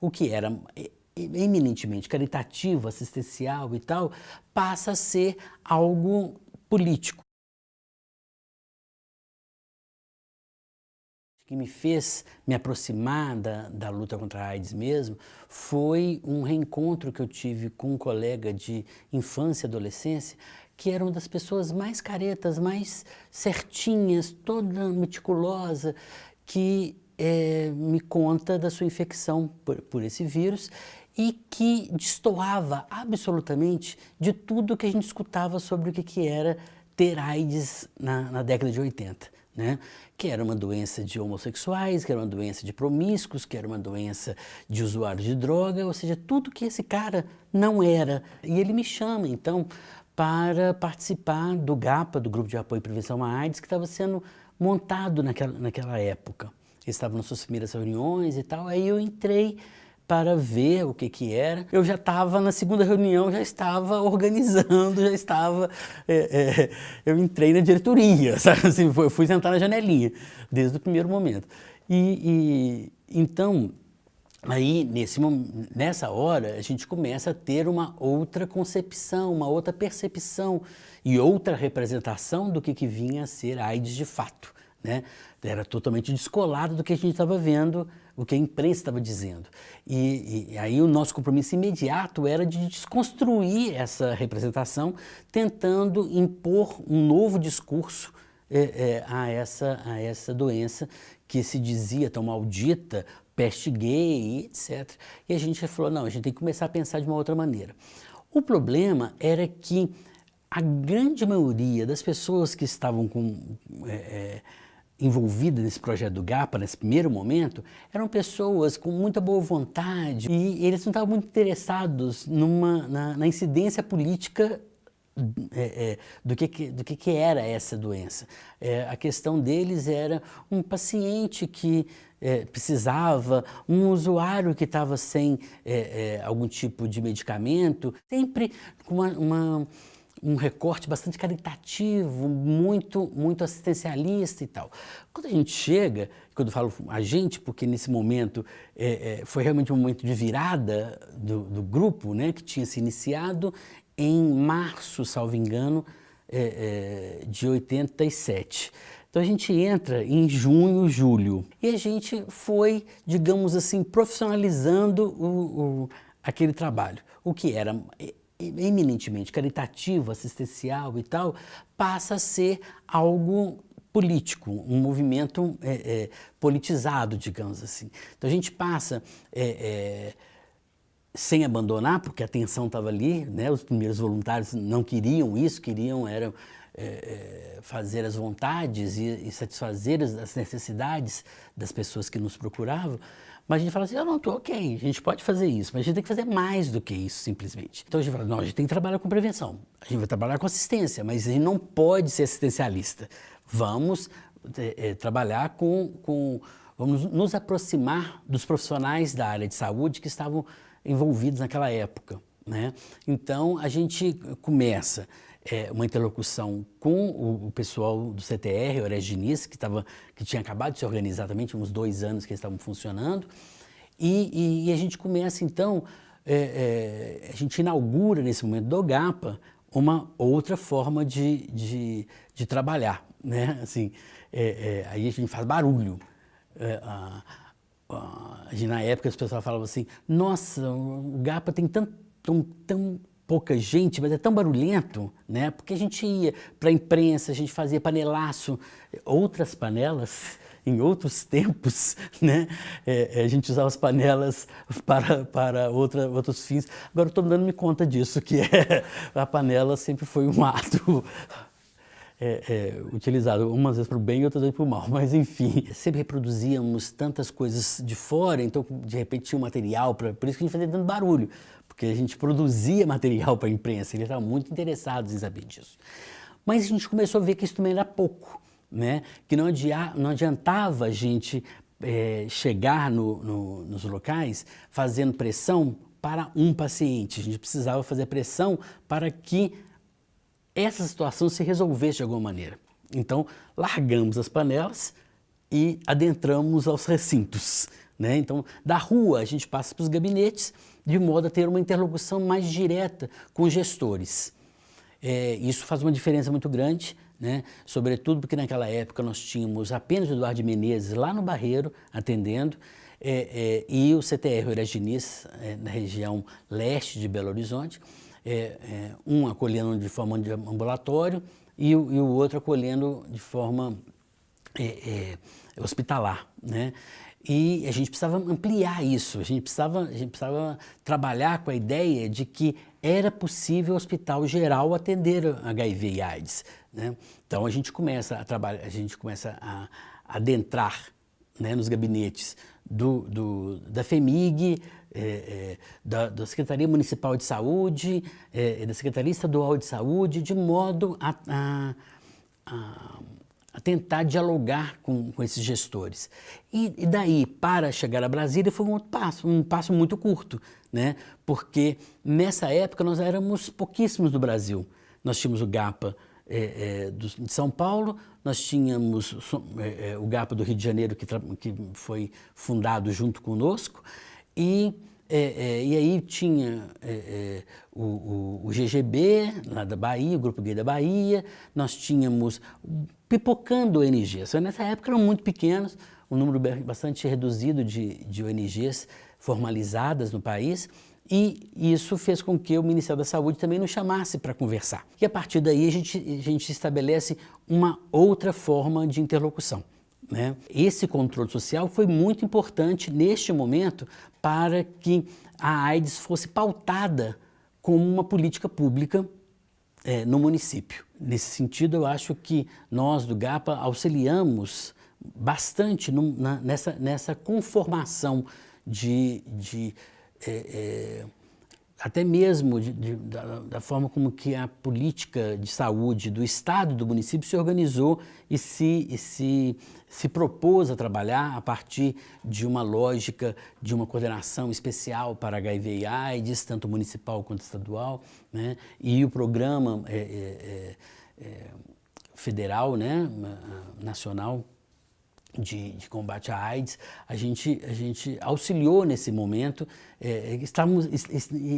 o que era eminentemente caritativo, assistencial e tal, passa a ser algo político. que me fez me aproximar da, da luta contra a AIDS mesmo foi um reencontro que eu tive com um colega de infância e adolescência que era uma das pessoas mais caretas, mais certinhas, toda meticulosa, que é, me conta da sua infecção por, por esse vírus e que destoava absolutamente de tudo que a gente escutava sobre o que, que era ter AIDS na, na década de 80 né? que era uma doença de homossexuais, que era uma doença de promíscuos, que era uma doença de usuários de droga, ou seja, tudo que esse cara não era. E ele me chama, então, para participar do GAPA, do Grupo de Apoio e Prevenção à AIDS, que estava sendo montado naquela, naquela época. Estavam nas suas primeiras reuniões e tal, aí eu entrei para ver o que que era. Eu já estava na segunda reunião, já estava organizando, já estava... É, é, eu entrei na diretoria, sabe? Assim, eu fui sentar na janelinha, desde o primeiro momento. E, e então, aí nesse, nessa hora, a gente começa a ter uma outra concepção, uma outra percepção e outra representação do que, que vinha a ser AIDS de fato. Né? Era totalmente descolado do que a gente estava vendo o que a imprensa estava dizendo. E, e, aí o nosso compromisso imediato era de desconstruir essa representação, tentando impor um novo discurso é, é, a, essa, a essa doença que se dizia tão maldita, peste gay, etc. E a gente falou, não, a gente tem que começar a pensar de uma outra maneira. O problema era que a grande maioria das pessoas que estavam com... É, envolvidas nesse projeto do GAPA, nesse primeiro momento, eram pessoas com muita boa vontade e eles não estavam muito interessados numa, na, na incidência política é, é, do, que, do que, que, era essa doença. É, a questão deles era um paciente que é, precisava, um usuário que estava sem é, é, algum tipo de medicamento, sempre com uma, uma um recorte bastante caritativo, muito, muito assistencialista e tal. Quando a gente chega, quando eu falo a gente, porque nesse momento é, é, foi realmente um momento de virada do, do, grupo, né, que tinha se iniciado em março, salvo engano, é, é de 87. Então a gente entra em junho, julho, e a gente foi, digamos assim, profissionalizando o, o, aquele trabalho. O que era eminentemente caritativo, assistencial e tal, passa a ser algo político, um movimento é, é, politizado, digamos assim. Então a gente passa, é, é sem abandonar, porque a atenção estava ali, né? os primeiros voluntários não queriam isso, queriam era, é, é, fazer as vontades e, e satisfazer as necessidades das pessoas que nos procuravam, mas a gente fala assim, eu não estou ok, a gente pode fazer isso, mas a gente tem que fazer mais do que isso, simplesmente. Então a gente fala, não, a gente tem que trabalhar com prevenção, a gente vai trabalhar com assistência, mas a gente não pode ser assistencialista. Vamos é, é, trabalhar com, com, vamos nos aproximar dos profissionais da área de saúde que estavam envolvidos naquela época. Né? Então a gente começa é, uma interlocução com o, o, pessoal do CTR, o Diniz, que, que tinha acabado de se organizar também, tinha uns dois anos que eles estavam funcionando, e, e, e, a gente começa então, é, é, a gente inaugura nesse momento do GAPA uma outra forma de, de, de trabalhar, né? Assim, é, é, aí a gente faz barulho. É, a, a, na época as pessoas falavam assim, nossa, o GAPA tem tão, tão, tão pouca gente, mas é tão barulhento, né? Porque a gente ia para a imprensa, a gente fazia panelaço, outras panelas em outros tempos, né? É, a gente usava as panelas para, para outra, outros fins. Agora estou dando me conta disso, que é, a panela sempre foi um ato é, é, utilizado umas vezes para o bem e outras vezes para o mal, mas enfim. Sempre reproduzíamos tantas coisas de fora, então de repente tinha um material, pra, por isso que a gente fazia tanto barulho, porque a gente produzia material para a imprensa, eles estavam muito interessados em saber disso. Mas a gente começou a ver que isso também era pouco, né? que não, adia, não adiantava a gente é, chegar no, no, nos locais fazendo pressão para um paciente, a gente precisava fazer pressão para que essa situação se resolvesse de alguma maneira. Então, largamos as panelas e adentramos aos recintos, Né? Então, da rua a gente passa para os gabinetes, de modo a ter uma interlocução mais direta com os gestores. É, isso faz uma diferença muito grande, né? sobretudo porque naquela época nós tínhamos apenas o Eduardo Menezes lá no Barreiro, atendendo, é, é, e o CTR Oeiras Diniz, é, na região leste de Belo Horizonte, é, é, um acolhendo de forma de ambulatório e e o outro acolhendo de forma hospitalar. Né? E a gente precisava ampliar isso, a gente precisava, a gente precisava trabalhar com a ideia de que era possível o hospital geral atender HIV e AIDS. Né? Então a gente começa a trabalhar, a gente começa a adentrar né, nos gabinetes do, do, da FEMIG, é, é, da, da, Secretaria Municipal de Saúde, é, da Secretaria Estadual de Saúde, de modo a, a, a a tentar dialogar com, com esses gestores. E, e, daí, para chegar a Brasília, foi um outro passo, um passo muito curto, né? porque nessa época nós éramos pouquíssimos do Brasil. Nós tínhamos o GAPA é, é, do, de São Paulo, nós tínhamos é, é, o GAPA do Rio de Janeiro, que, que foi fundado junto conosco, e é, é, e aí tinha é, é o, o, o, GGB, lá da Bahia, o Grupo Gay da Bahia, nós tínhamos pipocando ONGs. Nessa época eram muito pequenos, um número bastante reduzido de, de ONGs formalizadas no país, e isso fez com que o Ministério da Saúde também nos chamasse para conversar. E a partir daí a gente, a gente estabelece uma outra forma de interlocução. Né? Esse controle social foi muito importante neste momento para que a AIDS fosse pautada como uma política pública é, no município. Nesse sentido, eu acho que nós do GAPA auxiliamos bastante no, na, nessa, nessa conformação de, de é, é, até mesmo de, de, da, da, forma como que a política de saúde do Estado do município se organizou e se, e se, se propôs a trabalhar a partir de uma lógica de uma coordenação especial para HIV e AIDS, tanto municipal quanto estadual, né? e o programa é, é, é federal, né? nacional, de, de, combate à AIDS, a gente, a gente auxiliou nesse momento. É, estamos,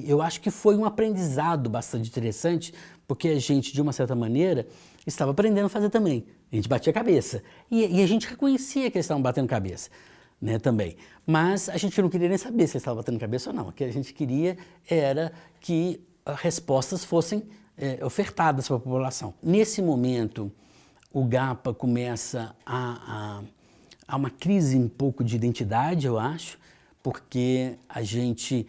eu acho que foi um aprendizado bastante interessante, porque a gente, de uma certa maneira, estava aprendendo a fazer também. A gente batia a cabeça. E, e a gente reconhecia que eles estavam batendo cabeça né, também. Mas a gente não queria nem saber se eles estavam batendo cabeça ou não. O que a gente queria era que respostas fossem é, ofertadas para a população. Nesse momento, o GAPA começa a, a há uma crise um pouco de identidade, eu acho, porque a gente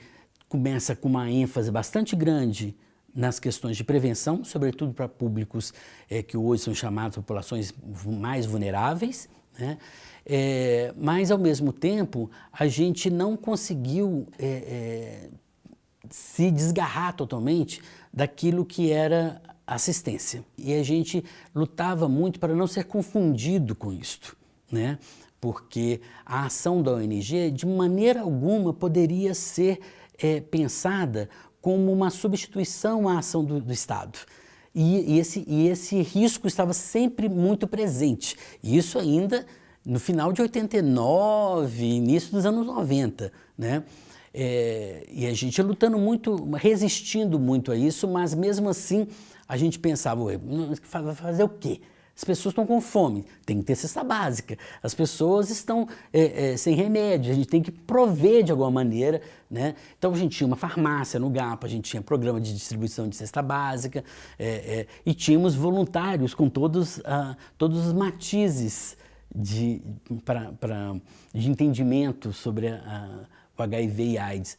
começa com uma ênfase bastante grande nas questões de prevenção, sobretudo para públicos é, que hoje são chamados populações mais vulneráveis, né? É, mas ao mesmo tempo a gente não conseguiu é, se desgarrar totalmente daquilo que era assistência. E a gente lutava muito para não ser confundido com isto. Né? Porque a ação da ONG de maneira alguma poderia ser é, pensada como uma substituição à ação do, do Estado. E, e, esse, e esse risco estava sempre muito presente. E isso ainda no final de 89, início dos anos 90. Né? É, e a gente lutando muito, resistindo muito a isso, mas mesmo assim a gente pensava, fazer o quê? As pessoas estão com fome, tem que ter cesta básica. As pessoas estão é, é, sem remédio, a gente tem que prover de alguma maneira. Né? Então a gente tinha uma farmácia no GAPA, a gente tinha programa de distribuição de cesta básica é, é e tínhamos voluntários com todos, ah, todos os matizes de, pra, pra, de entendimento sobre a, a, o HIV e AIDS.